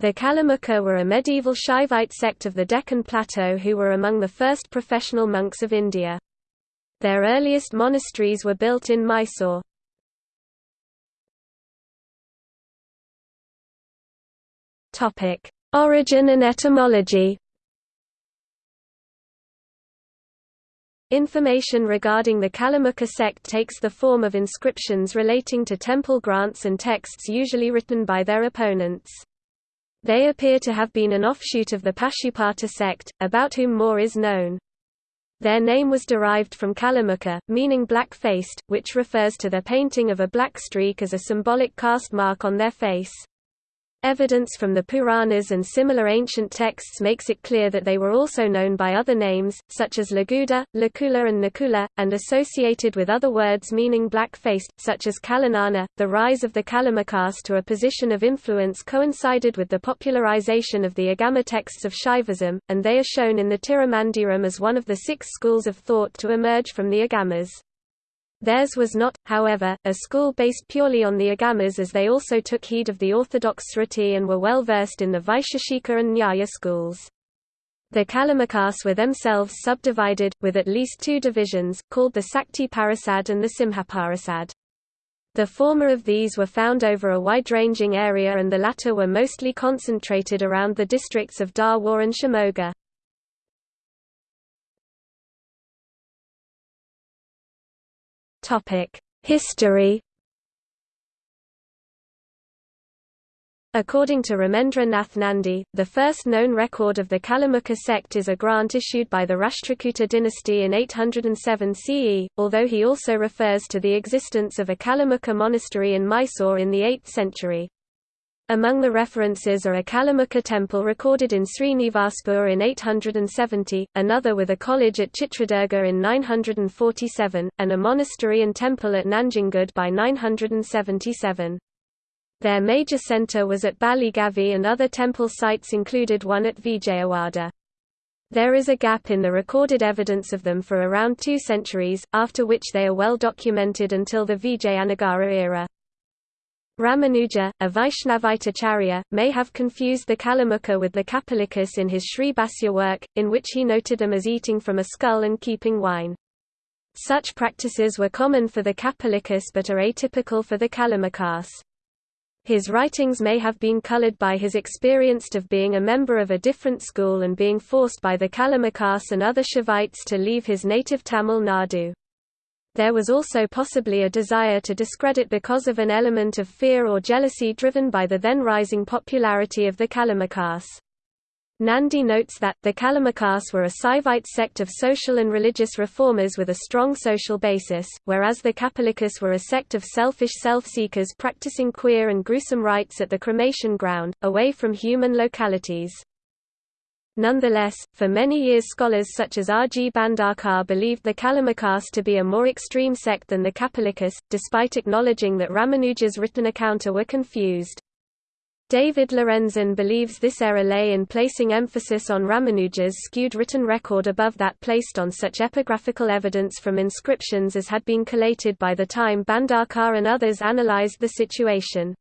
The Kalamukha were a medieval Shaivite sect of the Deccan Plateau who were among the first professional monks of India. Their earliest monasteries were built in Mysore. Origin and etymology. Information regarding the Kalamukha sect takes the form of inscriptions relating to temple grants and texts usually written by their opponents. They appear to have been an offshoot of the Pashupata sect, about whom more is known. Their name was derived from Kalamukha, meaning black-faced, which refers to their painting of a black streak as a symbolic caste mark on their face. Evidence from the Puranas and similar ancient texts makes it clear that they were also known by other names, such as Laguda, Lakula and Nakula, and associated with other words meaning black-faced, such as Kalanana. The rise of the Kalamukhas to a position of influence coincided with the popularization of the Agama texts of Shaivism, and they are shown in the Tirumandiram as one of the six schools of thought to emerge from the Agamas. Theirs was not, however, a school based purely on the Agamas as they also took heed of the orthodox Sruti and were well versed in the Vaisheshika and Nyaya schools. The Kalamukhas were themselves subdivided, with at least two divisions, called the Sakti Parasad and the Simhaparasad. The former of these were found over a wide-ranging area and the latter were mostly concentrated around the districts of Dharwar and Shimoga. History According to Ramendra Nath Nandi, the first known record of the Kalamukha sect is a grant issued by the Rashtrakuta dynasty in 807 CE, although he also refers to the existence of a Kalamukha monastery in Mysore in the 8th century. Among the references are a Kalamukha temple recorded in Srinivaspur in 870, another with a college at Chitradurga in 947, and a monastery and temple at Nanjangud by 977. Their major centre was at Baligavi and other temple sites included one at Vijayawada. There is a gap in the recorded evidence of them for around two centuries, after which they are well documented until the Vijayanagara era. Ramanuja, a Vaishnavite acharya, may have confused the Kalamukha with the Kapalikas in his Sri Bhashya work, in which he noted them as eating from a skull and keeping wine. Such practices were common for the Kapalikas but are atypical for the Kalamukhas. His writings may have been colored by his experience of being a member of a different school and being forced by the Kalamukhas and other Shaivites to leave his native Tamil Nadu. There was also possibly a desire to discredit because of an element of fear or jealousy driven by the then rising popularity of the Kalamukhas. Nandi notes that, the Kalamukhas were a Saivite sect of social and religious reformers with a strong social basis, whereas the Kapalikas were a sect of selfish self-seekers practicing queer and gruesome rites at the cremation ground, away from human localities. Nonetheless, for many years scholars such as R. G. Bhandarkar believed the Kalamukhas to be a more extreme sect than the Kapalikas, despite acknowledging that Ramanuja's written accounts were confused. David Lorenzen believes this error lay in placing emphasis on Ramanuja's skewed written record above that placed on such epigraphical evidence from inscriptions as had been collated by the time Bhandarkar and others analyzed the situation.